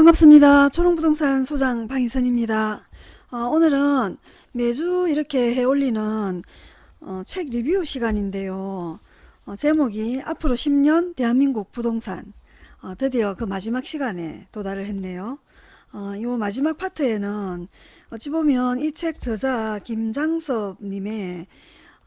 반갑습니다. 초롱부동산 소장 방희선입니다. 어, 오늘은 매주 이렇게 해올리는 어, 책 리뷰 시간인데요. 어, 제목이 앞으로 10년 대한민국 부동산 어, 드디어 그 마지막 시간에 도달을 했네요. 어, 이 마지막 파트에는 어찌 보면 이 책 저자 김장섭 님의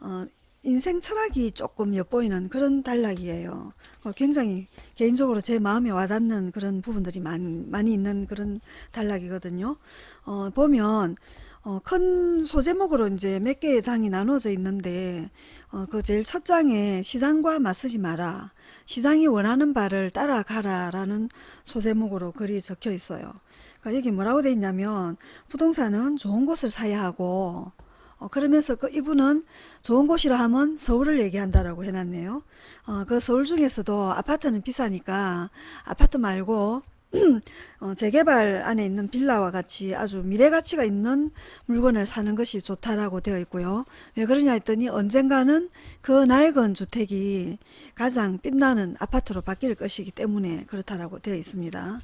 어, 인생 철학이 조금 엿보이는 그런 단락이에요. 어, 굉장히 개인적으로 제 마음에 와닿는 그런 부분들이 많이, 많이 있는 그런 단락이거든요. 어, 보면 어, 큰 소제목으로 이제 몇 개의 장이 나눠져 있는데 어, 그 제일 첫 장에 시장과 맞서지 마라. 시장이 원하는 바를 따라가라 라는 소제목으로 글이 적혀 있어요. 그러니까 여기 뭐라고 돼 있냐면 부동산은 좋은 곳을 사야 하고 어, 그러면서 그 이분은 좋은 곳이라 하면 서울을 얘기한다라고 해놨네요. 어, 그 서울 중에서도 아파트는 비싸니까 아파트 말고 어, 재개발 안에 있는 빌라와 같이 아주 미래가치가 있는 물건을 사는 것이 좋다라고 되어 있고요. 왜 그러냐 했더니 언젠가는 그 낡은 주택이 가장 빛나는 아파트로 바뀔 것이기 때문에 그렇다라고 되어 있습니다.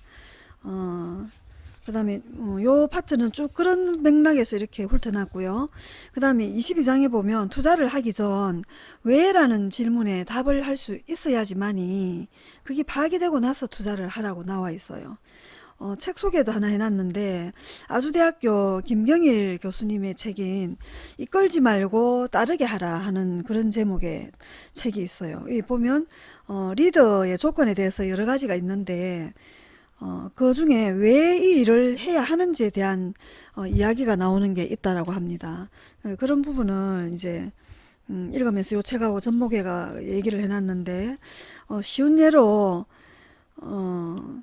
어, 그 다음에 어, 요 파트는 쭉 그런 맥락에서 이렇게 훑어놨고요. 그 다음에 22장에 보면 투자를 하기 전 왜? 라는 질문에 답을 할 수 있어야지만이 그게 파악이 되고 나서 투자를 하라고 나와 있어요. 어, 책 소개도 하나 해놨는데 아주대학교 김경일 교수님의 책인 이끌지 말고 따르게 하라 하는 그런 제목의 책이 있어요. 이 보면 어, 리더의 조건에 대해서 여러 가지가 있는데 어, 그 중에 왜 이 일을 해야 하는지에 대한 어, 이야기가 나오는 게 있다라고 합니다. 어, 그런 부분을 이제 음, 읽으면서 요 책하고 전목에가 얘기를 해놨는데 어, 쉬운 예로 어,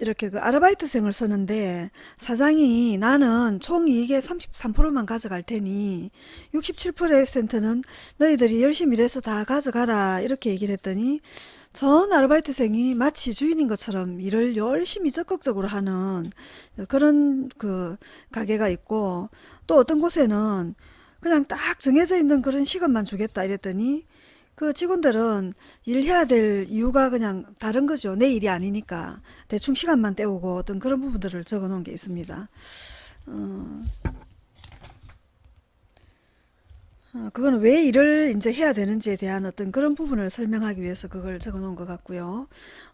이렇게 그 아르바이트생을 쓰는데 사장이 나는 총 이익의 33%만 가져갈 테니 67%는 너희들이 열심히 일해서 다 가져가라 이렇게 얘기를 했더니 전 아르바이트생이 마치 주인인 것처럼 일을 열심히 적극적으로 하는 그런 그 가게가 있고 또 어떤 곳에는 그냥 딱 정해져 있는 그런 시간만 주겠다 이랬더니 그 직원들은 일해야 될 이유가 그냥 다른 거죠. 내 일이 아니니까 대충 시간만 때우고 어떤 그런 부분들을 적어 놓은 게 있습니다. 어, 어, 그거는 왜 일을 이제 해야 되는지에 대한 어떤 그런 부분을 설명하기 위해서 그걸 적어 놓은 것 같고요.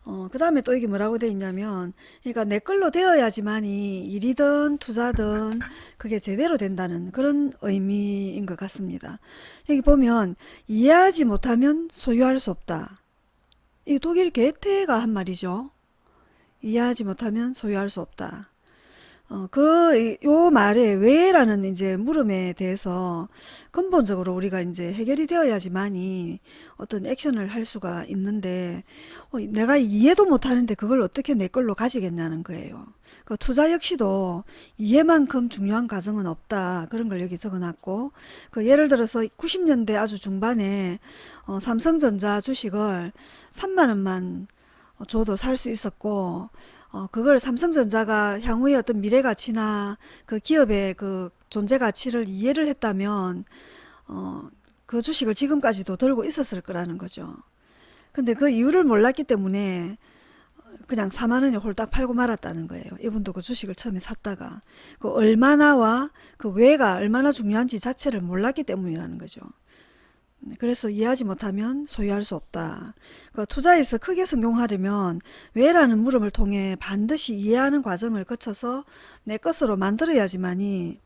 어, 그 다음에 또 이게 뭐라고 돼 있냐면, 그러니까 내 걸로 되어야지만이 일이든 투자든 그게 제대로 된다는 그런 의미인 것 같습니다. 여기 보면, 이해하지 못하면 소유할 수 없다. 이 독일 게테가 한 말이죠. 이해하지 못하면 소유할 수 없다. 어, 그, 요 말에 왜라는 이제 물음에 대해서 근본적으로 우리가 이제 해결이 되어야지만이 어떤 액션을 할 수가 있는데, 어, 내가 이해도 못하는데 그걸 어떻게 내 걸로 가지겠냐는 거예요. 그 투자 역시도 이해만큼 중요한 과정은 없다. 그런 걸 여기 적어놨고, 그 예를 들어서 90년대 아주 중반에 어, 삼성전자 주식을 3만원만 줘도 살 수 있었고, 어, 그걸 삼성전자가 향후의 어떤 미래 가치나 그 기업의 그 존재 가치를 이해를 했다면, 어, 그 주식을 지금까지도 들고 있었을 거라는 거죠. 근데 그 이유를 몰랐기 때문에 그냥 4만 원에 홀딱 팔고 말았다는 거예요. 이분도 그 주식을 처음에 샀다가 그 얼마나와 그 왜가 얼마나 중요한지 자체를 몰랐기 때문이라는 거죠. 그래서 이해하지 못하면 소유할 수 없다. 그 투자에서 크게 성공하려면 왜라는 물음을 통해 반드시 이해하는 과정을 거쳐서 내 것으로 만들어야지만이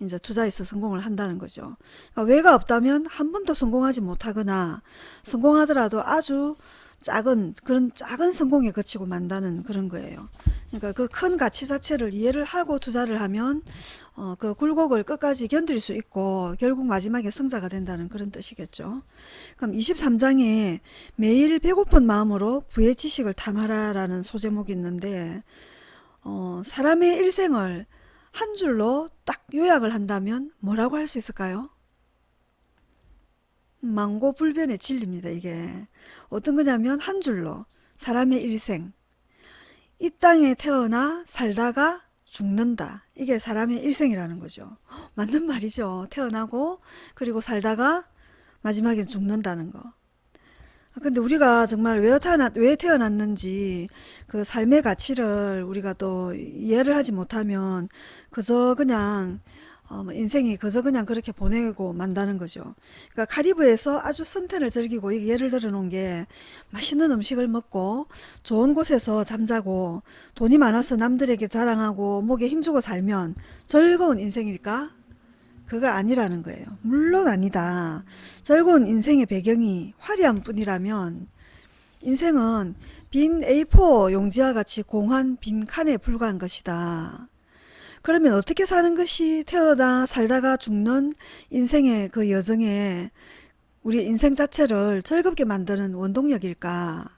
이제 투자에서 성공을 한다는 거죠. 그러니까 왜가 없다면 한 번도 성공하지 못하거나 성공하더라도 아주 작은 그런 작은 성공에 그치고 만다는 그런 거예요. 그러니까 그 큰 가치 자체를 이해를 하고 투자를 하면 어, 그 굴곡을 끝까지 견딜 수 있고 결국 마지막에 성자가 된다는 그런 뜻이겠죠. 그럼 23장에 매일 배고픈 마음으로 부의 지식을 탐하라 라는 소제목이 있는데 어, 사람의 일생을 한 줄로 딱 요약을 한다면 뭐라고 할 수 있을까요? 망고불변의 진리입니다. 이게 어떤 거냐면 한 줄로 사람의 일생 이 땅에 태어나 살다가 죽는다. 이게 사람의 일생이라는 거죠. 맞는 말이죠. 태어나고 그리고 살다가 마지막에 죽는다는 거. 근데 우리가 정말 왜 태어났, 왜 태어났는지 그 삶의 가치를 우리가 또 이해를 하지 못하면 그저 그냥 어, 뭐 인생이 그저 그냥 그렇게 보내고 만다는 거죠. 그러니까 카리브에서 아주 선택을 즐기고 예를 들어 놓은 게 맛있는 음식을 먹고 좋은 곳에서 잠자고 돈이 많아서 남들에게 자랑하고 목에 힘주고 살면 즐거운 인생일까? 그거 아니라는 거예요. 물론 아니다. 즐거운 인생의 배경이 화려한 뿐이라면 인생은 빈 A4 용지와 같이 공한 빈 칸에 불과한 것이다. 그러면 어떻게 사는 것이 태어나 살다가 죽는 인생의 그 여정에 우리 인생 자체를 즐겁게 만드는 원동력일까?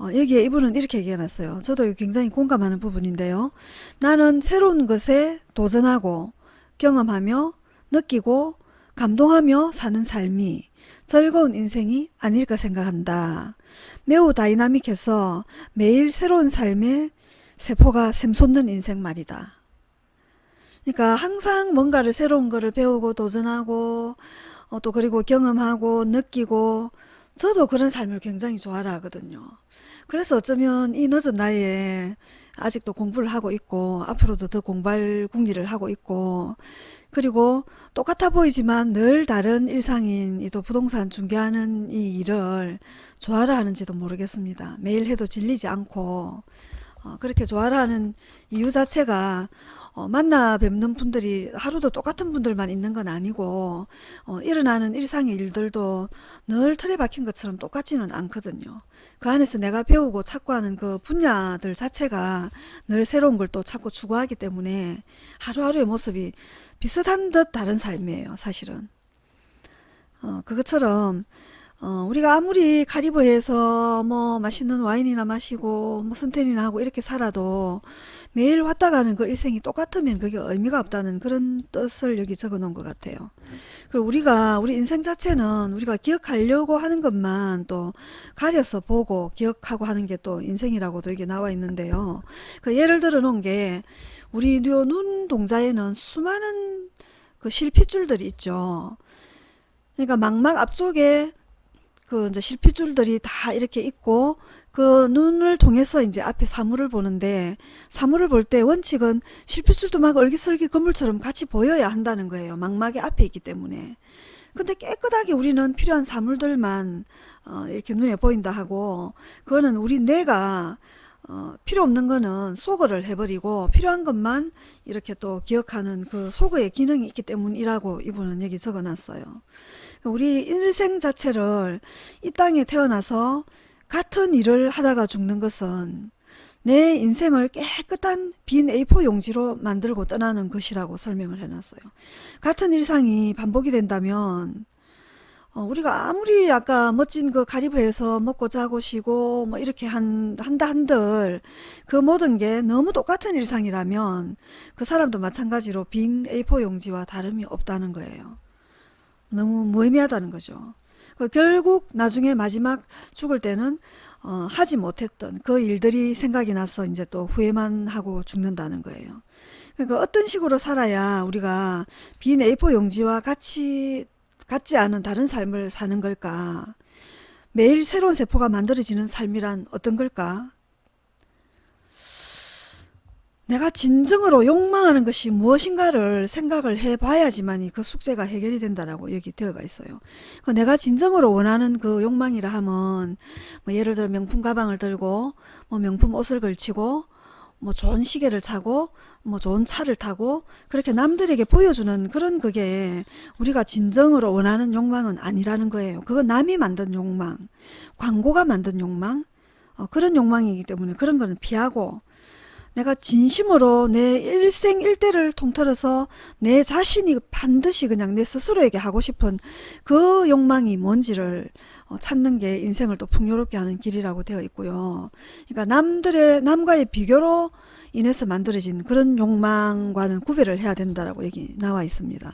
어, 여기에 이분은 이렇게 얘기해놨어요. 저도 굉장히 공감하는 부분인데요. 나는 새로운 것에 도전하고 경험하며 느끼고 감동하며 사는 삶이 즐거운 인생이 아닐까 생각한다. 매우 다이나믹해서 매일 새로운 삶의 세포가 샘솟는 인생 말이다. 그러니까 항상 뭔가를 새로운 거를 배우고 도전하고 어, 또 그리고 경험하고 느끼고 저도 그런 삶을 굉장히 좋아라 하거든요. 그래서 어쩌면 이 늦은 나이에 아직도 공부를 하고 있고 앞으로도 더 공부할 궁리를 하고 있고 그리고 똑같아 보이지만 늘 다른 일상인 이 또 부동산 중개하는 이 일을 좋아라 하는지도 모르겠습니다. 매일 해도 질리지 않고 어, 그렇게 좋아라 하는 이유 자체가 어, 만나 뵙는 분들이 하루도 똑같은 분들만 있는 건 아니고 어, 일어나는 일상의 일들도 늘 틀에 박힌 것처럼 똑같지는 않거든요. 그 안에서 내가 배우고 찾고 하는 그 분야들 자체가 늘 새로운 걸 또 찾고 추구하기 때문에 하루하루의 모습이 비슷한 듯 다른 삶이에요. 사실은. 어, 그것처럼 어, 우리가 아무리 카리브해서 뭐 맛있는 와인이나 마시고 뭐 선텐이나 하고 이렇게 살아도 매일 왔다 가는 그 일생이 똑같으면 그게 의미가 없다는 그런 뜻을 여기 적어 놓은 것 같아요. 그리고 우리가 우리 인생 자체는 우리가 기억하려고 하는 것만 또 가려서 보고 기억하고 하는 게 또 인생이라고도 이게 나와 있는데요. 그 예를 들어 놓은 게 우리 요눈 동자에는 수많은 그 실핏줄들이 있죠. 그러니까 망막 앞쪽에 그 이제 실핏줄들이 다 이렇게 있고 그 눈을 통해서 이제 앞에 사물을 보는데 사물을 볼 때 원칙은 실핏줄도 막 얼기설기 건물처럼 같이 보여야 한다는 거예요. 망막이 앞에 있기 때문에. 근데 깨끗하게 우리는 필요한 사물들만 어 이렇게 눈에 보인다 하고 그거는 우리 뇌가 어 필요 없는 거는 소거를 해버리고 필요한 것만 이렇게 또 기억하는 그 소거의 기능이 있기 때문이라고 이분은 여기 적어놨어요. 우리 인생 자체를 이 땅에 태어나서 같은 일을 하다가 죽는 것은 내 인생을 깨끗한 빈 A4 용지로 만들고 떠나는 것이라고 설명을 해놨어요. 같은 일상이 반복이 된다면 어, 우리가 아무리 아까 멋진 그 가리브에서 먹고 자고 쉬고 뭐 이렇게 한, 한다 한들 그 모든 게 너무 똑같은 일상이라면 그 사람도 마찬가지로 빈 A4 용지와 다름이 없다는 거예요. 너무 무의미하다는 거죠. 그 결국 나중에 마지막 죽을 때는 어, 하지 못했던 그 일들이 생각이 나서 이제 또 후회만 하고 죽는다는 거예요. 그러니까 어떤 식으로 살아야 우리가 빈 A4 용지와 같이 같지 않은 다른 삶을 사는 걸까? 매일 새로운 세포가 만들어지는 삶이란 어떤 걸까? 내가 진정으로 욕망하는 것이 무엇인가를 생각을 해봐야지만이 그 숙제가 해결이 된다라고 여기 되어가 있어요. 그 내가 진정으로 원하는 그 욕망이라 하면 뭐 예를 들어 명품 가방을 들고 뭐 명품 옷을 걸치고 뭐 좋은 시계를 차고 뭐 좋은 차를 타고 그렇게 남들에게 보여주는 그런 그게 우리가 진정으로 원하는 욕망은 아니라는 거예요. 그건 남이 만든 욕망, 광고가 만든 욕망, 어, 그런 욕망이기 때문에 그런 거는 피하고 내가 진심으로 내 일생일대를 통틀어서 내 자신이 반드시 그냥 내 스스로에게 하고 싶은 그 욕망이 뭔지를 어, 찾는 게 인생을 또 풍요롭게 하는 길이라고 되어 있고요. 그러니까 남들의 남과의 비교로 인해서 만들어진 그런 욕망과는 구별을 해야 된다라고 여기 나와 있습니다.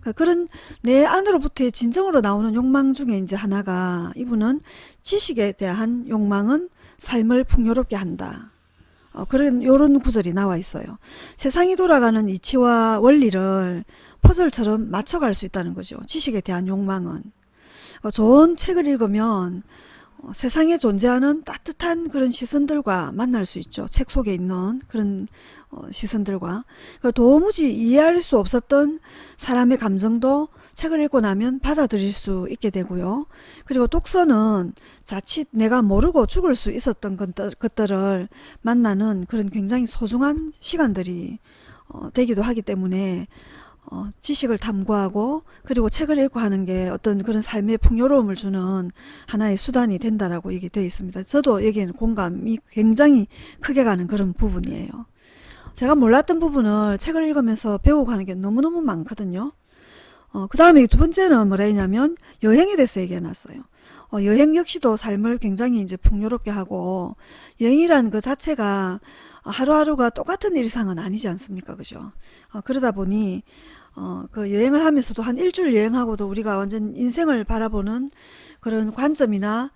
그러니까 그런 내 안으로부터의 진정으로 나오는 욕망 중에 이제 하나가 이분은 지식에 대한 욕망은 삶을 풍요롭게 한다. 어, 그런 요런 구절이 나와 있어요. 세상이 돌아가는 이치와 원리를 퍼즐처럼 맞춰갈 수 있다는 거죠. 지식에 대한 욕망은. 어, 좋은 책을 읽으면 어, 세상에 존재하는 따뜻한 그런 시선들과 만날 수 있죠. 책 속에 있는 그런 어, 시선들과 그 도무지 이해할 수 없었던 사람의 감정도 책을 읽고 나면 받아들일 수 있게 되고요. 그리고 독서는 자칫 내가 모르고 죽을 수 있었던 것들, 것들을 만나는 그런 굉장히 소중한 시간들이 어, 되기도 하기 때문에 어, 지식을 탐구하고 그리고 책을 읽고 하는 게 어떤 그런 삶의 풍요로움을 주는 하나의 수단이 된다라고 얘기 되어 있습니다. 저도 여기에는 공감이 굉장히 크게 가는 그런 부분이에요. 제가 몰랐던 부분을 책을 읽으면서 배우고 하는 게 너무너무 많거든요. 어, 그 다음에 두 번째는 뭐라 했냐면 여행에 대해서 얘기해 놨어요. 어, 여행 역시도 삶을 굉장히 이제 풍요롭게 하고 여행이라는 그 자체가 하루하루가 똑같은 일상은 아니지 않습니까? 그죠? 어, 그러다 보니 어, 그 여행을 하면서도 한 일주일 여행하고도 우리가 완전 인생을 바라보는 그런 관점이나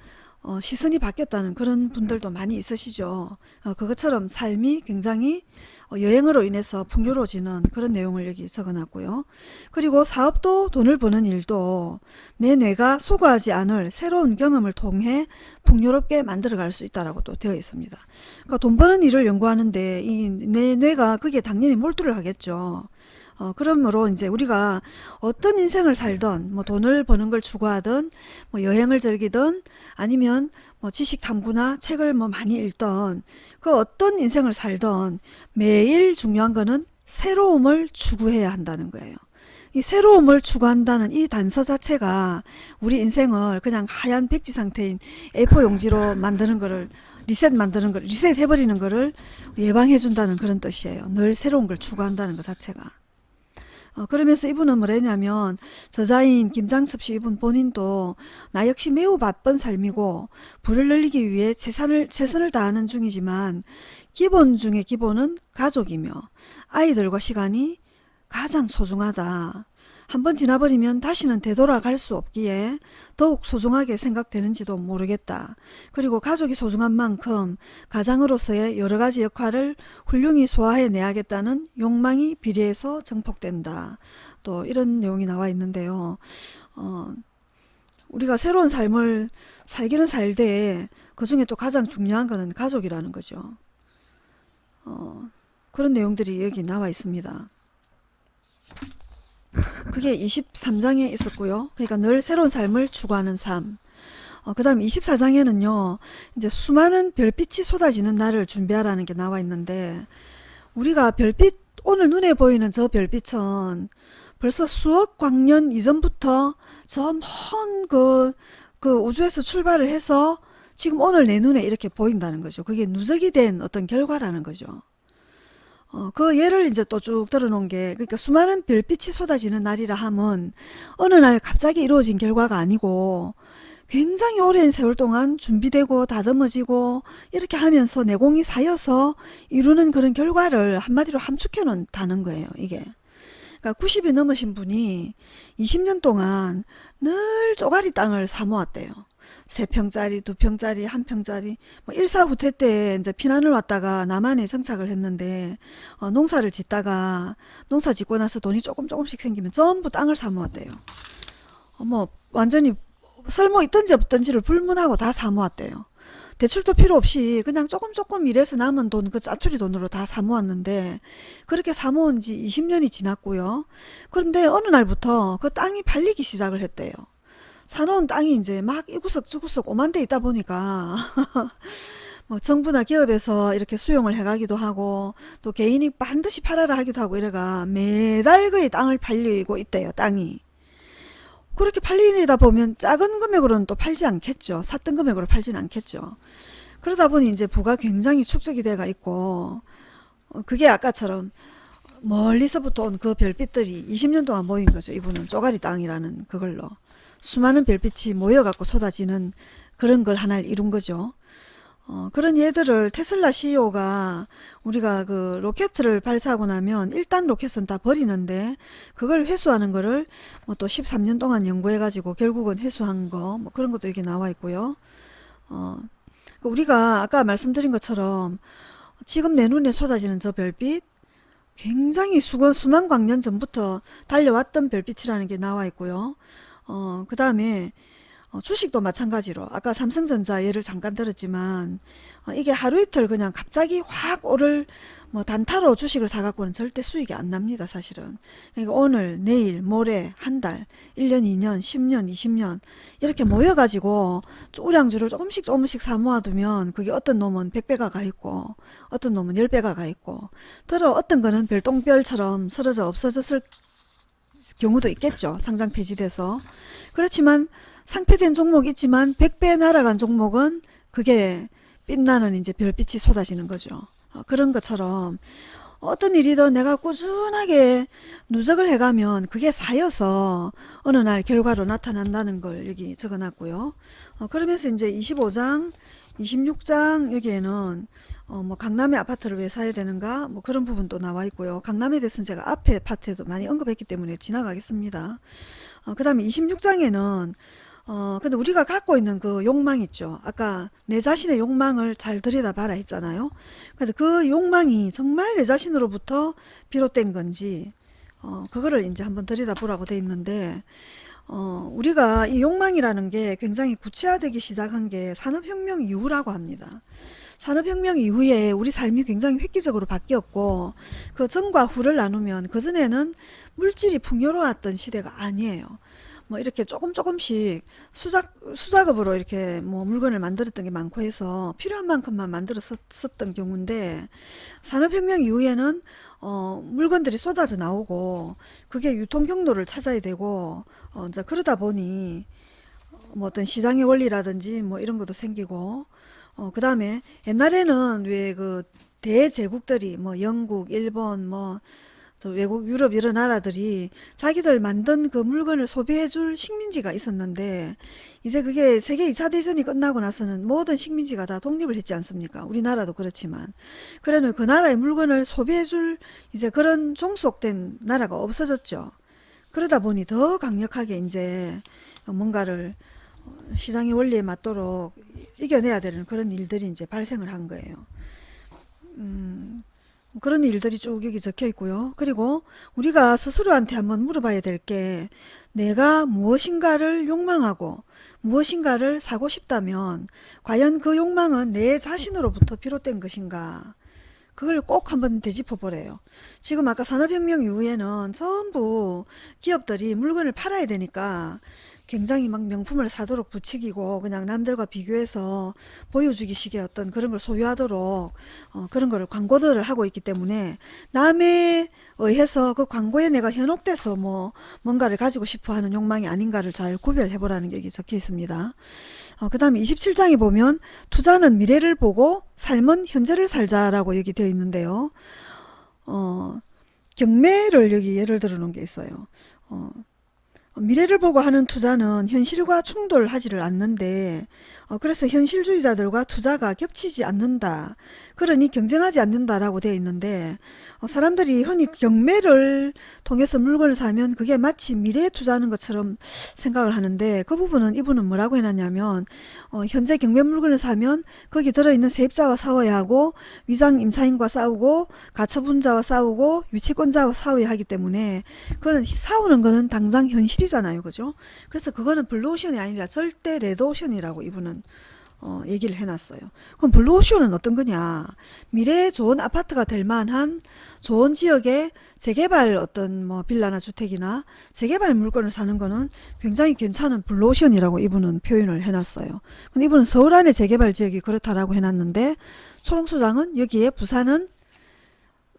어, 시선이 바뀌었다는 그런 분들도 많이 있으시죠. 어, 그것처럼 삶이 굉장히 어, 여행으로 인해서 풍요로워지는 그런 내용을 여기 적어놨고요. 그리고 사업도 돈을 버는 일도 내 뇌가 소거하지 않을 새로운 경험을 통해 풍요롭게 만들어갈 수 있다라고 또 되어 있습니다. 그러니까 돈 버는 일을 연구하는데 이 내 뇌가 그게 당연히 몰두를 하겠죠. 어, 그러므로 이제 우리가 어떤 인생을 살던 뭐 돈을 버는 걸 추구하든 뭐 여행을 즐기든 아니면 뭐 지식 탐구나 책을 뭐 많이 읽던 그 어떤 인생을 살던 매일 중요한 거는 새로움을 추구해야 한다는 거예요. 이 새로움을 추구한다는 이 단서 자체가 우리 인생을 그냥 하얀 백지 상태인 A4 용지로 만드는 거를 리셋 만드는 걸 리셋 해버리는 거를 예방해 준다는 그런 뜻이에요. 늘 새로운 걸 추구한다는 것 자체가. 어, 그러면서 이분은 뭐랬냐면 저자인 김장섭 씨 이분 본인도 나 역시 매우 바쁜 삶이고 부를 늘리기 위해 최선을, 최선을 다하는 중이지만 기본 중에 기본은 가족이며 아이들과 시간이 가장 소중하다. 한번 지나버리면 다시는 되돌아갈 수 없기에 더욱 소중하게 생각되는지도 모르겠다. 그리고 가족이 소중한 만큼 가장으로서의 여러가지 역할을 훌륭히 소화해 내야겠다는 욕망이 비례해서 증폭된다. 또 이런 내용이 나와 있는데요. 어, 우리가 새로운 삶을 살기는 살되 그 중에 또 가장 중요한 것은 가족이라는 거죠. 어, 그런 내용들이 여기 나와 있습니다. 그게 23장에 있었고요. 그러니까 늘 새로운 삶을 추구하는 삶. 어, 그 다음 24장에는요. 이제 수많은 별빛이 쏟아지는 날을 준비하라는 게 나와 있는데 우리가 별빛 오늘 눈에 보이는 저 별빛은 벌써 수억 광년 이전부터 저 먼그 그 우주에서 출발을 해서 지금 오늘 내 눈에 이렇게 보인다는 거죠. 그게 누적이 된 어떤 결과라는 거죠. 어, 그 예를 이제 또 쭉 들어놓은 게 그러니까 수많은 별빛이 쏟아지는 날이라 함은 어느 날 갑자기 이루어진 결과가 아니고 굉장히 오랜 세월 동안 준비되고 다듬어지고 이렇게 하면서 내공이 쌓여서 이루는 그런 결과를 한마디로 함축해 놓다는 거예요 이게. 그러니까 90이 넘으신 분이 20년 동안 늘 쪼가리 땅을 사모았대요 3평짜리, 2평짜리, 1평짜리 뭐 1사 후퇴 때 이제 피난을 왔다가 남한에 정착을 했는데 어, 농사를 짓다가 농사 짓고 나서 돈이 조금 조금씩 생기면 전부 땅을 사모았대요. 어, 뭐 완전히 쓸모 있던지 없던지를 불문하고 다 사모았대요. 대출도 필요 없이 그냥 조금 조금 일해서 남은 돈 그 짜투리 돈으로 다 사모았는데 그렇게 사모은 지 20년이 지났고요. 그런데 어느 날부터 그 땅이 팔리기 시작을 했대요. 사놓은 땅이 이제 막 이구석 저구석 오만 데 있다 보니까 뭐 정부나 기업에서 이렇게 수용을 해가기도 하고 또 개인이 반드시 팔아라 하기도 하고 이래가 매달 거의 땅을 팔리고 있대요 땅이. 그렇게 팔리다 보면 작은 금액으로는 또 팔지 않겠죠. 샀던 금액으로 팔지는 않겠죠. 그러다 보니 이제 부가 굉장히 축적이 돼가 있고 어, 그게 아까처럼 멀리서부터 온 그 별빛들이 20년 동안 모인 거죠. 이분은 쪼가리 땅이라는 그걸로 수많은 별빛이 모여갖고 쏟아지는 그런 걸 하나를 이룬 거죠. 어, 그런 예들을 테슬라 CEO가 우리가 그 로켓을 발사하고 나면 일단 로켓은 다 버리는데 그걸 회수하는 거를 뭐 또 13년 동안 연구해 가지고 결국은 회수한 거 뭐 그런 것도 여기 나와 있고요. 어, 그 우리가 아까 말씀드린 것처럼 지금 내 눈에 쏟아지는 저 별빛 굉장히 수거, 수만 광년 전부터 달려왔던 별빛이라는 게 나와 있고요. 어, 그 다음에 어, 주식도 마찬가지로. 아까 삼성전자 예를 잠깐 들었지만 어, 이게 하루 이틀 그냥 갑자기 확 오를 뭐 단타로 주식을 사갖고는 절대 수익이 안 납니다 사실은. 그러니까 오늘 내일 모레 한 달 1년 2년 10년 20년 이렇게 모여가지고 우량주를 조금씩 조금씩 사 모아두면 그게 어떤 놈은 100배가 가 있고 어떤 놈은 10배가 가 있고 들어 어떤 거는 별똥별처럼 쓰러져 없어졌을 경우도 있겠죠 상장 폐지돼서 그렇지만 상폐된 종목 있지만 100배 날아간 종목은 그게 빛나는 이제 별빛이 쏟아지는 거죠. 어, 그런 것처럼 어떤 일이든 내가 꾸준하게 누적을 해가면 그게 쌓여서 어느 날 결과로 나타난다는 걸 여기 적어놨고요. 어, 그러면서 이제 25장, 26장 여기에는 어, 뭐 강남의 아파트를 왜 사야 되는가 뭐 그런 부분도 나와 있고요. 강남에 대해서는 제가 앞에 파트에도 많이 언급했기 때문에 지나가겠습니다. 어, 그 다음에 26장에는 어, 근데 우리가 갖고 있는 그 욕망 있죠. 아까 내 자신의 욕망을 잘 들여다봐라 했잖아요. 근데 그 욕망이 정말 내 자신으로부터 비롯된 건지, 어, 그거를 이제 한번 들여다보라고 돼 있는데, 어, 우리가 이 욕망이라는 게 굉장히 구체화되기 시작한 게 산업혁명 이후라고 합니다. 산업혁명 이후에 우리 삶이 굉장히 획기적으로 바뀌었고, 그 전과 후를 나누면 그전에는 물질이 풍요로웠던 시대가 아니에요. 뭐 이렇게 조금 조금씩 수작 수작업으로 이렇게 뭐 물건을 만들었던 게 많고 해서 필요한 만큼만 만들었었던 경우인데 산업혁명 이후에는 어 물건들이 쏟아져 나오고 그게 유통 경로를 찾아야 되고 어 이제 그러다 보니 뭐 어떤 시장의 원리라든지 뭐 이런 것도 생기고 어 그다음에 옛날에는 왜 그 대제국들이 뭐 영국, 일본 뭐 외국 유럽 여러 나라들이 자기들 만든 그 물건을 소비해 줄 식민지가 있었는데 이제 그게 세계 2차 대전이 끝나고 나서는 모든 식민지가 다 독립을 했지 않습니까? 우리나라도 그렇지만. 그래는 그 나라의 물건을 소비해 줄 이제 그런 종속된 나라가 없어졌죠. 그러다 보니 더 강력하게 이제 뭔가를 시장의 원리에 맞도록 이겨내야 되는 그런 일들이 이제 발생을 한 거예요. 음, 그런 일들이 쭉 여기 적혀 있고요. 그리고 우리가 스스로한테 한번 물어봐야 될 게 내가 무엇인가를 욕망하고 무엇인가를 사고 싶다면 과연 그 욕망은 내 자신으로부터 비롯된 것인가 그걸 꼭 한번 되짚어 보래요. 지금 아까 산업혁명 이후에는 전부 기업들이 물건을 팔아야 되니까 굉장히 막 명품을 사도록 부추기고 그냥 남들과 비교해서 보여주기식의 어떤 그런 걸 소유하도록 어, 그런 걸 광고들을 하고 있기 때문에 남에 의해서 그 광고에 내가 현혹돼서 뭐 뭔가를 가지고 싶어 하는 욕망이 아닌가를 잘 구별해 보라는 게 적혀 있습니다. 어, 그 다음에 27장에 보면 투자는 미래를 보고 삶은 현재를 살자라고 여기 되어 있는데요. 어, 경매를 여기 예를 들어 놓은 게 있어요. 어, 미래를 보고 하는 투자는 현실과 충돌하지를 않는데 어, 그래서 현실주의자들과 투자가 겹치지 않는다. 그러니 경쟁하지 않는다라고 되어 있는데 어, 사람들이 흔히 경매를 통해서 물건을 사면 그게 마치 미래에 투자하는 것처럼 생각을 하는데 그 부분은 이분은 뭐라고 해놨냐면 어, 현재 경매 물건을 사면 거기 들어있는 세입자와 싸워야 하고 위장 임차인과 싸우고 가처분자와 싸우고 유치권자와 싸워야 하기 때문에 그거는 싸우는 거는 당장 현실이잖아요. 그죠? 그래서 그거는 블루오션이 아니라 절대 레드오션이라고 이분은 어, 얘기를 해놨어요. 그럼 블루오션은 어떤 거냐? 미래에 좋은 아파트가 될 만한 좋은 지역의 재개발 어떤 뭐 빌라나 주택이나 재개발 물건을 사는 거는 굉장히 괜찮은 블루오션이라고 이분은 표현을 해놨어요. 근데 이분은 서울 안에 재개발 지역이 그렇다라고 해놨는데 초롱소장은 여기에 부산은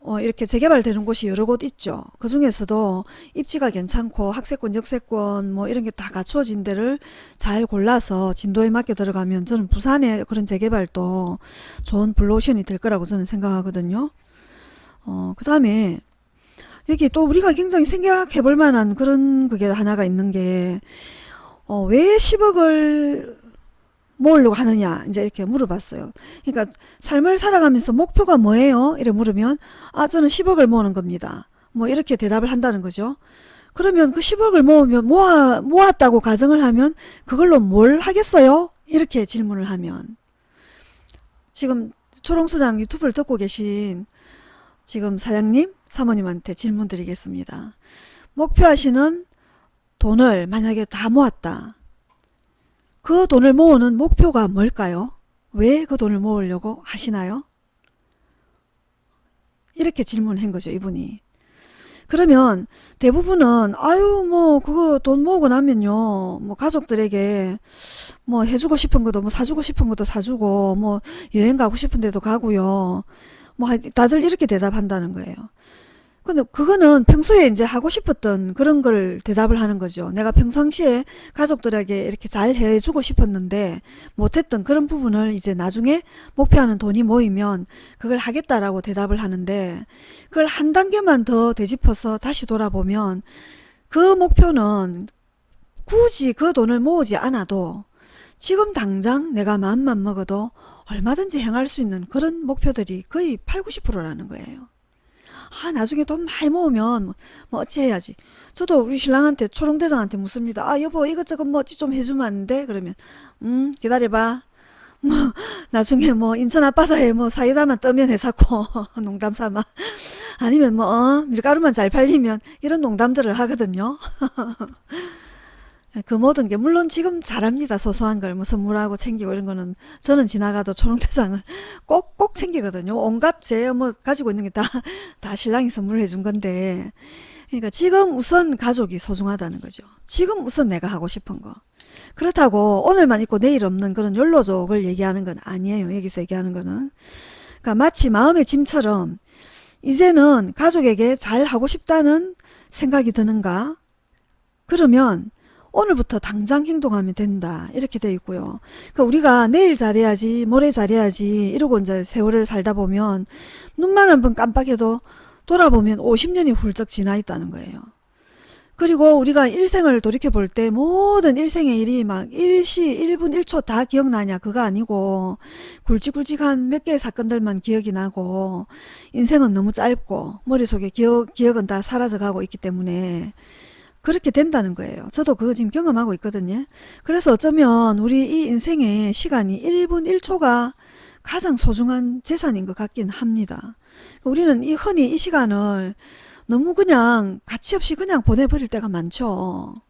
어, 이렇게 재개발되는 곳이 여러 곳 있죠. 그 중에서도 입지가 괜찮고 학세권, 역세권 뭐 이런 게 다 갖추어진 데를 잘 골라서 진도에 맞게 들어가면 저는 부산의 그런 재개발도 좋은 블루오션이 될 거라고 저는 생각하거든요. 어, 그 다음에 여기 또 우리가 굉장히 생각해 볼 만한 그런 그게 하나가 있는 게, 어, 왜 10억을 모으려고 하느냐 이제 이렇게 물어봤어요. 그러니까 삶을 살아가면서 목표가 뭐예요? 이래 물으면 아 저는 10억을 모으는 겁니다. 뭐 이렇게 대답을 한다는 거죠. 그러면 그 10억을 모으면 모아, 모았다고 가정을 하면 그걸로 뭘 하겠어요? 이렇게 질문을 하면 지금 초롱소장 유튜브를 듣고 계신 지금 사장님 사모님한테 질문 드리겠습니다. 목표하시는 돈을 만약에 다 모았다. 그 돈을 모으는 목표가 뭘까요? 왜 그 돈을 모으려고 하시나요? 이렇게 질문한 거죠, 이분이. 그러면 대부분은 아유 뭐 그거 돈 모으고 나면요 뭐 가족들에게 뭐 해주고 싶은 것도 뭐 사주고 싶은 것도 사주고 뭐 여행 가고 싶은 데도 가고요 뭐 하- 다들 이렇게 대답한다는 거예요 근데 그거는 평소에 이제 하고 싶었던 그런 걸 대답을 하는 거죠 내가 평상시에 가족들에게 이렇게 잘 해주고 싶었는데 못했던 그런 부분을 이제 나중에 목표하는 돈이 모이면 그걸 하겠다라고 대답을 하는데 그걸 한 단계만 더 되짚어서 다시 돌아보면 그 목표는 굳이 그 돈을 모으지 않아도 지금 당장 내가 마음만 먹어도 얼마든지 행할 수 있는 그런 목표들이 거의 8, 90%라는 거예요. 아 나중에 돈 많이 모으면 뭐, 뭐 어찌 해야지. 저도 우리 신랑한테 초롱대장한테 묻습니다. 아 여보 이것저것 뭐 어찌 좀 해주면 안 돼? 그러면 음 기다려봐. 뭐 나중에 뭐 인천 앞바다에 뭐 사이다만 떠면 해사고 농담 삼아 아니면 뭐 어, 밀가루만 잘 팔리면 이런 농담들을 하거든요. 그 모든 게 물론 지금 잘합니다. 소소한 걸 뭐 선물하고 챙기고 이런 거는 저는 지나가도 초롱대장을 꼭꼭 챙기거든요. 온갖 제 뭐 가지고 있는 게 다 다 신랑이 선물을 해준 건데 그러니까 지금 우선 가족이 소중하다는 거죠. 지금 우선 내가 하고 싶은 거. 그렇다고 오늘만 있고 내일 없는 그런 욜로족을 얘기하는 건 아니에요. 여기서 얘기하는 거는. 그러니까 마치 마음의 짐처럼 이제는 가족에게 잘 하고 싶다는 생각이 드는가? 그러면 오늘부터 당장 행동하면 된다. 이렇게 돼 있고요. 그러니까 우리가 내일 잘해야지, 모레 잘해야지 이러고 이제 세월을 살다 보면 눈만 한 번 깜빡해도 돌아보면 50년이 훌쩍 지나 있다는 거예요. 그리고 우리가 일생을 돌이켜 볼 때 모든 일생의 일이 막 일시 1분 1초 다 기억나냐 그거 아니고 굵직굵직한 몇 개의 사건들만 기억이 나고 인생은 너무 짧고 머릿속에 기억, 기억은 다 사라져 가고 있기 때문에 그렇게 된다는 거예요. 저도 그거 지금 경험하고 있거든요. 그래서 어쩌면 우리 이 인생의 시간이 1분 1초가 가장 소중한 재산인 것 같긴 합니다. 우리는 이 흔히 이 시간을 너무 그냥 가치 없이 그냥 보내버릴 때가 많죠.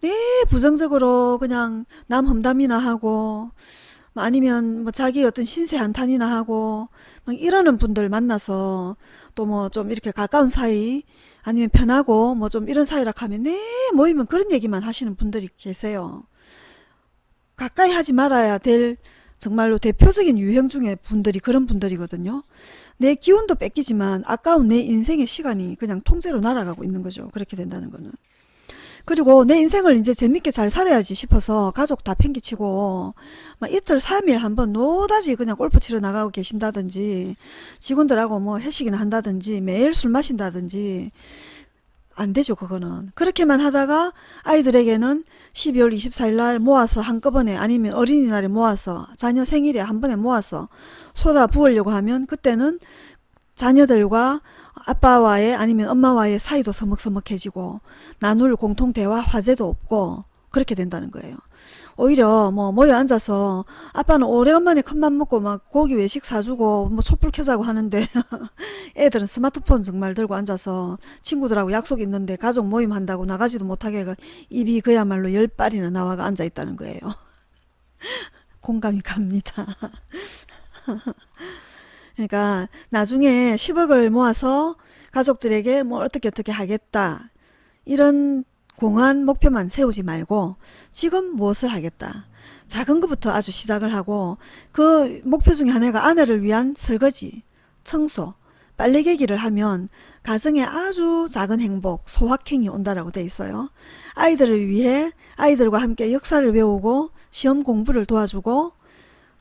네, 부정적으로 그냥 남 험담이나 하고 뭐 아니면 뭐 자기 어떤 신세 한탄이나 하고 막 이러는 분들 만나서 또 뭐 좀 이렇게 가까운 사이 아니면 편하고 뭐 좀 이런 사이라 하면 네 모이면 그런 얘기만 하시는 분들이 계세요. 가까이 하지 말아야 될 정말로 대표적인 유형 중에 분들이 그런 분들이거든요. 내 기운도 뺏기지만 아까운 내 인생의 시간이 그냥 통째로 날아가고 있는 거죠. 그렇게 된다는 거는. 그리고 내 인생을 이제 재밌게 잘 살아야지 싶어서 가족 다 팽개치고 막 이틀 3일 한번 노다지 그냥 골프 치러 나가고 계신다든지 직원들하고 뭐 회식이나 한다든지 매일 술 마신다든지 안 되죠 그거는. 그렇게만 하다가 아이들에게는 12월 24일 날 모아서 한꺼번에 아니면 어린이날에 모아서 자녀 생일에 한 번에 모아서 쏟아 부으려고 하면 그때는 자녀들과 아빠와의 아니면 엄마와의 사이도 서먹서먹해지고 나눌 공통 대화 화제도 없고 그렇게 된다는 거예요. 오히려 뭐 모여 앉아서 아빠는 오래간만에 큰맘 먹고 막 고기 외식 사주고 뭐 촛불 켜자고 하는데 애들은 스마트폰 정말 들고 앉아서 친구들하고 약속 있는데 가족 모임 한다고 나가지도 못하게 그 입이 그야말로 열 발이나 나와가 앉아 있다는 거예요. 공감이 갑니다. 그러니까 나중에 10억을 모아서 가족들에게 뭐 어떻게 어떻게 하겠다. 이런 공한 목표만 세우지 말고 지금 무엇을 하겠다. 작은 것부터 아주 시작을 하고 그 목표 중에 하나가 아내를 위한 설거지 청소. 빨래 개기를 하면 가정에 아주 작은 행복 소확행이 온다라고 돼 있어요. 아이들을 위해 아이들과 함께 역사를 외우고 시험 공부를 도와주고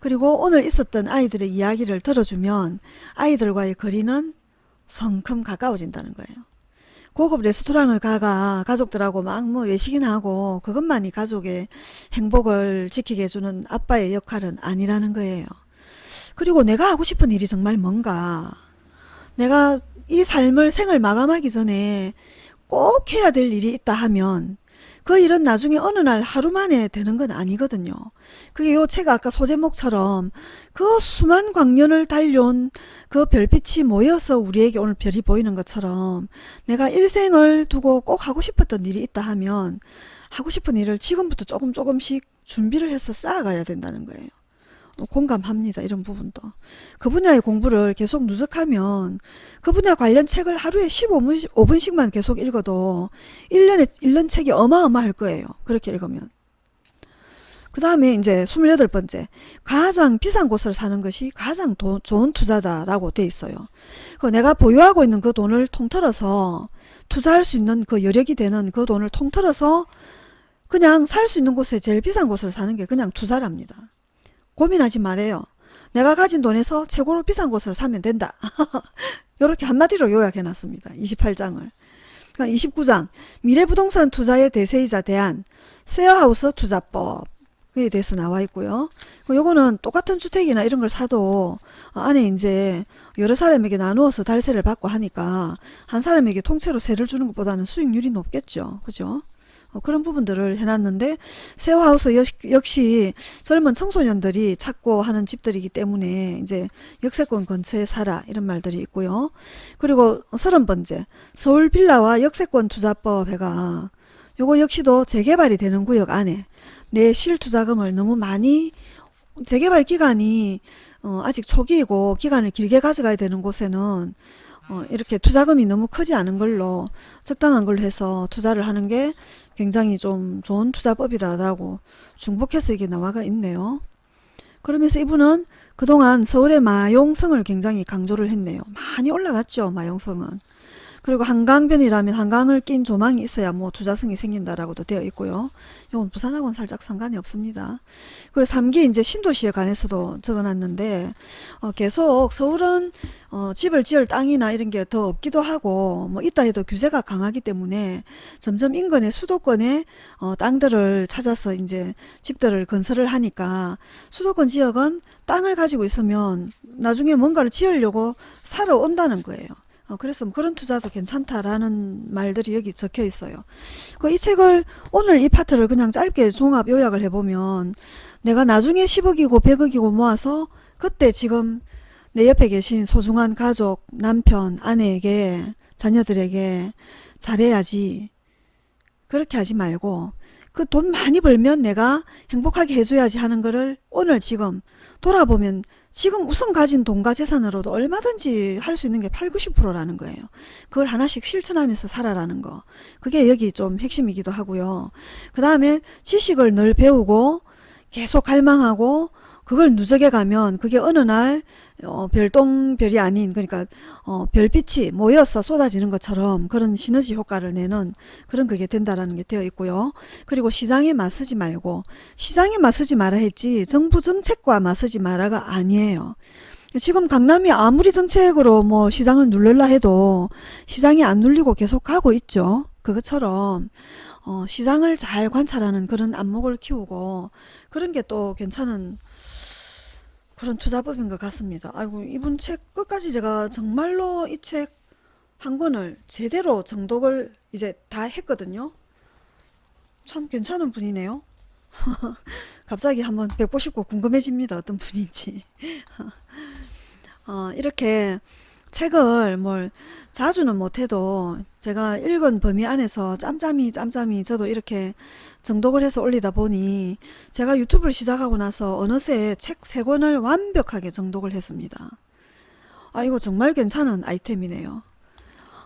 그리고 오늘 있었던 아이들의 이야기를 들어주면 아이들과의 거리는 성큼 가까워진다는 거예요. 고급 레스토랑을 가가 가족들하고 막 뭐 외식이나 하고 그것만이 가족의 행복을 지키게 해주는 아빠의 역할은 아니라는 거예요. 그리고 내가 하고 싶은 일이 정말 뭔가 내가 이 삶을 생을 마감하기 전에 꼭 해야 될 일이 있다 하면 그 일은 나중에 어느 날 하루 만에 되는 건 아니거든요. 그게 요 책 아까 소제목처럼 그 수만 광년을 달려온 그 별빛이 모여서 우리에게 오늘 별이 보이는 것처럼 내가 일생을 두고 꼭 하고 싶었던 일이 있다 하면 하고 싶은 일을 지금부터 조금 조금씩 준비를 해서 쌓아가야 된다는 거예요. 어, 공감합니다. 이런 부분도. 그 분야의 공부를 계속 누적하면 그 분야 관련 책을 하루에 15분, 5분씩만 계속 읽어도 1년에 1년 책이 어마어마할 거예요. 그렇게 읽으면. 그 다음에 이제 28번째 가장 비싼 곳을 사는 것이 가장 도, 좋은 투자다라고 돼 있어요. 그 내가 보유하고 있는 그 돈을 통틀어서 투자할 수 있는 그 여력이 되는 그 돈을 통틀어서 그냥 살 수 있는 곳에 제일 비싼 곳을 사는 게 그냥 투자랍니다. 고민하지 말아요. 내가 가진 돈에서 최고로 비싼 곳을 사면 된다. 이렇게 한마디로 요약해 놨습니다. 28장을. 그러니까 29장 미래부동산 투자의 대세이자 대안 쉐어하우스 투자법 에 대해서 나와 있고요. 요거는 똑같은 주택이나 이런 걸 사도 안에 이제 여러 사람에게 나누어서 달세를 받고 하니까 한 사람에게 통째로 세를 주는 것보다는 수익률이 높겠죠. 그죠? 어, 그런 부분들을 해놨는데 세어하우스 역시 젊은 청소년들이 찾고 하는 집들이기 때문에 이제 역세권 근처에 살아 이런 말들이 있고요. 그리고 서른 번째 서울 빌라와 역세권 투자법 해가 요거 역시도 재개발이 되는 구역 안에 내 실투자금을 너무 많이 재개발 기간이 어, 아직 초기이고 기간을 길게 가져가야 되는 곳에는 어, 이렇게 투자금이 너무 크지 않은 걸로 적당한 걸로 해서 투자를 하는 게 굉장히 좀 좋은 투자법이다라고 중복해서 이게 나와가 있네요. 그러면서 이분은 그동안 서울의 마용성을 굉장히 강조를 했네요. 많이 올라갔죠. 마용성은. 그리고 한강변이라면 한강을 낀 조망이 있어야 뭐 투자성이 생긴다라고도 되어 있고요. 이건 부산하고는 살짝 상관이 없습니다. 그리고 3기 이제 신도시에 관해서도 적어놨는데 어, 계속 서울은 어, 집을 지을 땅이나 이런 게 더 없기도 하고 뭐 있다 해도 규제가 강하기 때문에 점점 인근의 수도권의 어, 땅들을 찾아서 이제 집들을 건설을 하니까 수도권 지역은 땅을 가지고 있으면 나중에 뭔가를 지으려고 살아 온다는 거예요. 어, 그래서 뭐 그런 투자도 괜찮다라는 말들이 여기 적혀 있어요. 그 이 책을 오늘 이 파트를 그냥 짧게 종합 요약을 해보면 내가 나중에 10억이고 100억이고 모아서 그때 지금 내 옆에 계신 소중한 가족, 남편, 아내에게 자녀들에게 잘해야지 그렇게 하지 말고 그 돈 많이 벌면 내가 행복하게 해줘야지 하는 거를 오늘 지금 돌아보면 지금 우선 가진 돈과 재산으로도 얼마든지 할 수 있는 게 8, 90%라는 거예요. 그걸 하나씩 실천하면서 살아라는 거. 그게 여기 좀 핵심이기도 하고요. 그 다음에 지식을 늘 배우고 계속 갈망하고 그걸 누적해 가면 그게 어느 날 어, 별똥별이 아닌 그러니까 어, 별빛이 모여서 쏟아지는 것처럼 그런 시너지 효과를 내는 그런 그게 된다라는 게 되어 있고요. 그리고 시장에 맞서지 말고 시장에 맞서지 마라 했지 정부 정책과 맞서지 마라가 아니에요. 지금 강남이 아무리 정책으로 뭐 시장을 눌러라 해도 시장이 안 눌리고 계속 가고 있죠. 그것처럼 어, 시장을 잘 관찰하는 그런 안목을 키우고 그런 게 또 괜찮은 그런 투자법인 것 같습니다. 아이고 이분 책 끝까지 제가 정말로 이 책 한 권을 제대로 정독을 이제 다 했거든요. 참 괜찮은 분이네요. 갑자기 한번 뵙고 싶고 궁금해집니다. 어떤 분인지. 어, 이렇게 책을 뭘 자주는 못해도 제가 읽은 범위 안에서 짬짬이 짬짬이 저도 이렇게 정독을 해서 올리다 보니 제가 유튜브를 시작하고 나서 어느새 책 3권을 완벽하게 정독을 했습니다. 아 이거 정말 괜찮은 아이템이네요.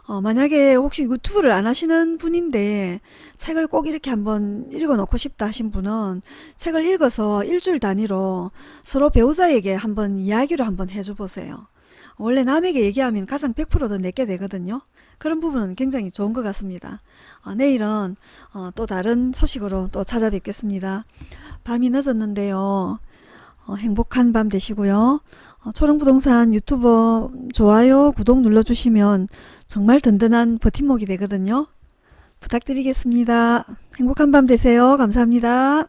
어, 만약에 혹시 유튜브를 안 하시는 분인데 책을 꼭 이렇게 한번 읽어 놓고 싶다 하신 분은 책을 읽어서 일주일 단위로 서로 배우자에게 한번 이야기를 한번 해줘 보세요. 원래 남에게 얘기하면 가장 100%더 내게 되거든요. 그런 부분은 굉장히 좋은 것 같습니다. 어, 내일은 어, 또 다른 소식으로 또 찾아뵙겠습니다. 밤이 늦었는데요. 어, 행복한 밤 되시고요. 어, 초롱부동산 유튜버 좋아요, 구독 눌러주시면 정말 든든한 버팀목이 되거든요. 부탁드리겠습니다. 행복한 밤 되세요. 감사합니다.